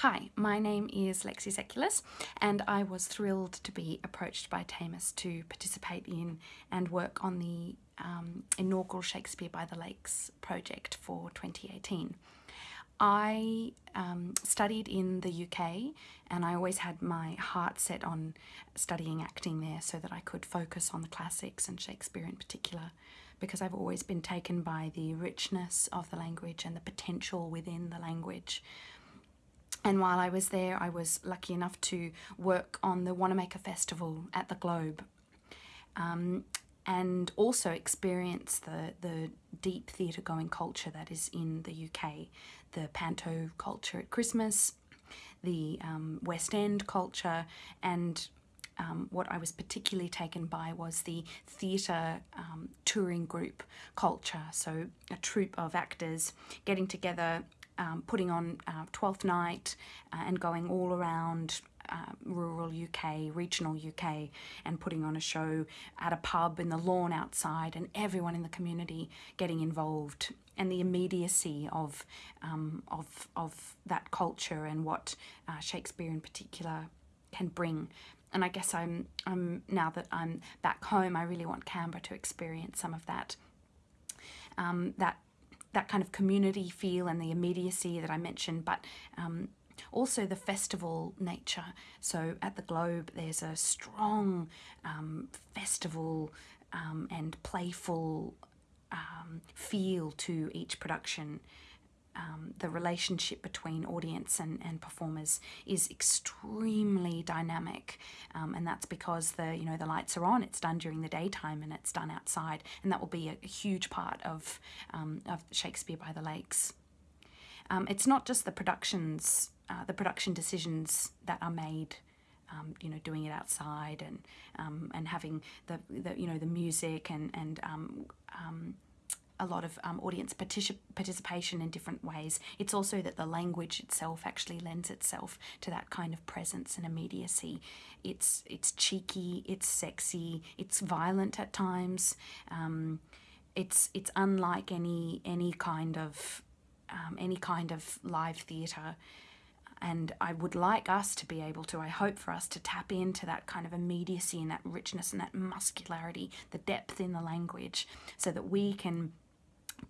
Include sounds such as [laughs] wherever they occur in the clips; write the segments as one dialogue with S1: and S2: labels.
S1: Hi, my name is Lexi Sekuless and I was thrilled to be approached by Tamus to participate in and work on the um, inaugural Shakespeare by the Lakes project for 2018. I um, studied in the UK and I always had my heart set on studying acting there so that I could focus on the classics and Shakespeare in particular because I've always been taken by the richness of the language and the potential within the language. And while I was there, I was lucky enough to work on the Wanamaker Festival at the Globe um, and also experience the, the deep theatre going culture that is in the UK, the panto culture at Christmas, the um, West End culture, and um, what I was particularly taken by was the theatre um, touring group culture. So, a troupe of actors getting together um, putting on uh, Twelfth Night uh, and going all around uh, rural UK, regional UK, and putting on a show at a pub in the lawn outside, and everyone in the community getting involved, and the immediacy of um, of of that culture and what uh, Shakespeare in particular can bring. And I guess I'm I'm now that I'm back home, I really want Canberra to experience some of that. Um, that that kind of community feel and the immediacy that I mentioned, but um, also the festival nature. So at the Globe, there's a strong um, festival um, and playful um, feel to each production um, the relationship between audience and, and performers is extremely dynamic um, and that's because the you know the lights are on it's done during the daytime and it's done outside and that will be a, a huge part of, um, of Shakespeare by the Lakes. Um, it's not just the productions uh, the production decisions that are made um, you know, doing it outside and um, and having the, the you know the music and and um, um, a lot of um, audience particip participation in different ways. It's also that the language itself actually lends itself to that kind of presence and immediacy. It's it's cheeky, it's sexy, it's violent at times. Um, it's it's unlike any any kind of um, any kind of live theatre. And I would like us to be able to, I hope for us to tap into that kind of immediacy and that richness and that muscularity, the depth in the language, so that we can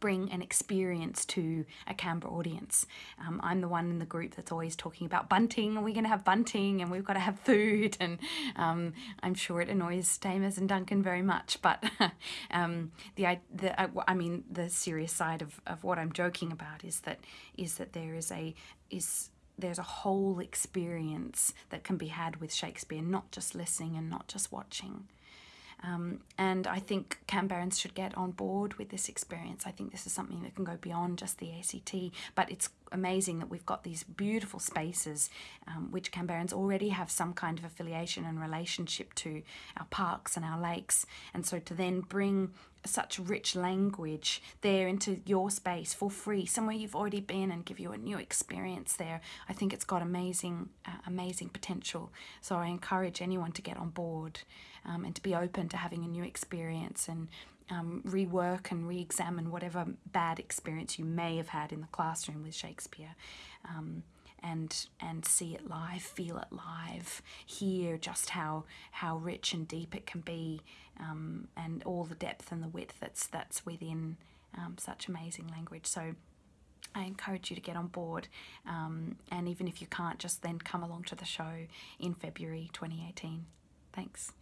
S1: bring an experience to a Canberra audience. Um, I'm the one in the group that's always talking about bunting, and we're going to have bunting, and we've got to have food, and um, I'm sure it annoys Tamus and Duncan very much. But [laughs] um, the the I mean the serious side of, of what I'm joking about is that is that there is a is there's a whole experience that can be had with Shakespeare, not just listening and not just watching. Um, and I think Canberrans should get on board with this experience. I think this is something that can go beyond just the ACT, but it's amazing that we've got these beautiful spaces um, which Canberrans already have some kind of affiliation and relationship to, our parks and our lakes. And so to then bring such rich language there into your space for free, somewhere you've already been and give you a new experience there, I think it's got amazing, uh, amazing potential. So I encourage anyone to get on board um, and to be open to having a new experience and um, rework and re-examine whatever bad experience you may have had in the classroom with Shakespeare um, and and see it live, feel it live, hear just how how rich and deep it can be um, and all the depth and the width that's that's within um, such amazing language. So I encourage you to get on board um, and even if you can't just then come along to the show in February 2018. Thanks.